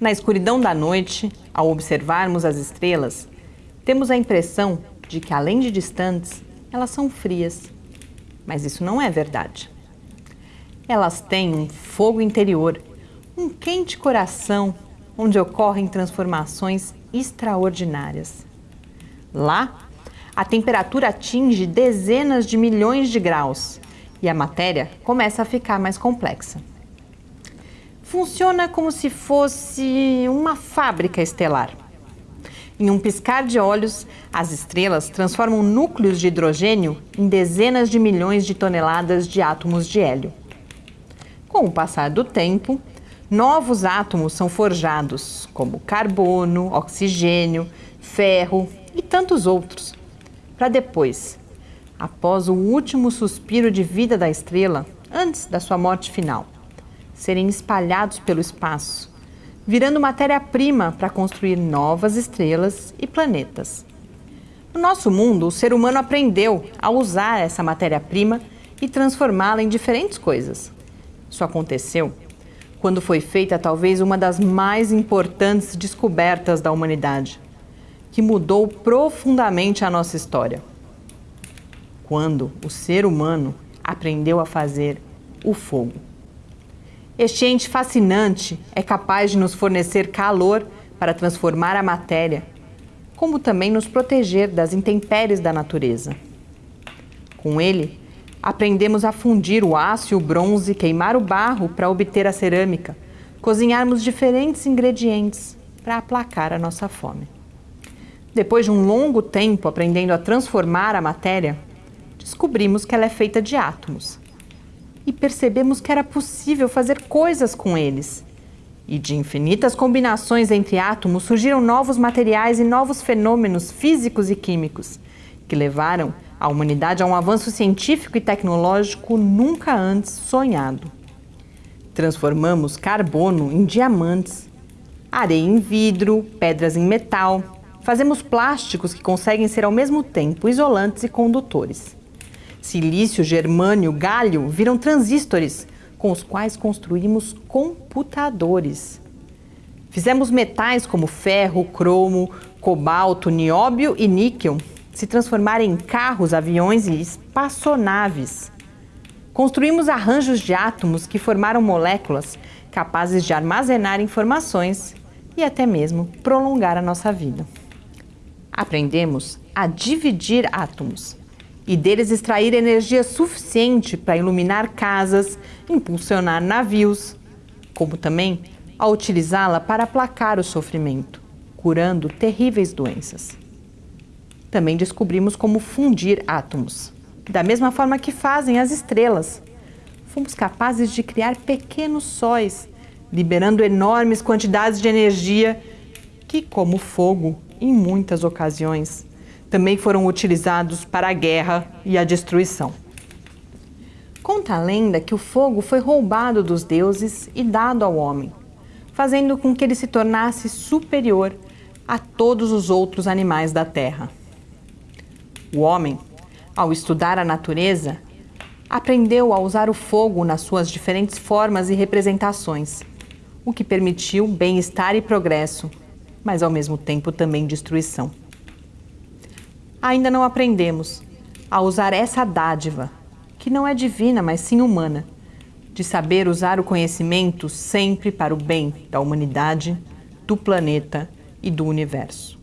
Na escuridão da noite, ao observarmos as estrelas, temos a impressão de que, além de distantes, elas são frias. Mas isso não é verdade. Elas têm um fogo interior, um quente coração, onde ocorrem transformações extraordinárias. Lá, a temperatura atinge dezenas de milhões de graus e a matéria começa a ficar mais complexa. Funciona como se fosse uma fábrica estelar. Em um piscar de olhos, as estrelas transformam núcleos de hidrogênio em dezenas de milhões de toneladas de átomos de hélio. Com o passar do tempo, novos átomos são forjados, como carbono, oxigênio, ferro e tantos outros, para depois, após o último suspiro de vida da estrela, antes da sua morte final, serem espalhados pelo espaço, virando matéria-prima para construir novas estrelas e planetas. No nosso mundo, o ser humano aprendeu a usar essa matéria-prima e transformá-la em diferentes coisas. Isso aconteceu quando foi feita talvez uma das mais importantes descobertas da humanidade, que mudou profundamente a nossa história. Quando o ser humano aprendeu a fazer o fogo. Este ente fascinante é capaz de nos fornecer calor para transformar a matéria, como também nos proteger das intempéries da natureza. Com ele, Aprendemos a fundir o aço e o bronze, queimar o barro para obter a cerâmica, cozinharmos diferentes ingredientes para aplacar a nossa fome. Depois de um longo tempo aprendendo a transformar a matéria, descobrimos que ela é feita de átomos. E percebemos que era possível fazer coisas com eles. E de infinitas combinações entre átomos surgiram novos materiais e novos fenômenos físicos e químicos, que levaram a humanidade a um avanço científico e tecnológico nunca antes sonhado. Transformamos carbono em diamantes, areia em vidro, pedras em metal. Fazemos plásticos que conseguem ser ao mesmo tempo isolantes e condutores. Silício, germânio, galho viram transistores, com os quais construímos computadores. Fizemos metais como ferro, cromo, cobalto, nióbio e níquel se transformar em carros, aviões e espaçonaves. Construímos arranjos de átomos que formaram moléculas capazes de armazenar informações e até mesmo prolongar a nossa vida. Aprendemos a dividir átomos e deles extrair energia suficiente para iluminar casas, impulsionar navios, como também a utilizá-la para aplacar o sofrimento, curando terríveis doenças. Também descobrimos como fundir átomos, da mesma forma que fazem as estrelas. Fomos capazes de criar pequenos sóis, liberando enormes quantidades de energia que, como fogo, em muitas ocasiões, também foram utilizados para a guerra e a destruição. Conta a lenda que o fogo foi roubado dos deuses e dado ao homem, fazendo com que ele se tornasse superior a todos os outros animais da terra. O homem, ao estudar a natureza, aprendeu a usar o fogo nas suas diferentes formas e representações, o que permitiu bem-estar e progresso, mas ao mesmo tempo também destruição. Ainda não aprendemos a usar essa dádiva, que não é divina, mas sim humana, de saber usar o conhecimento sempre para o bem da humanidade, do planeta e do universo.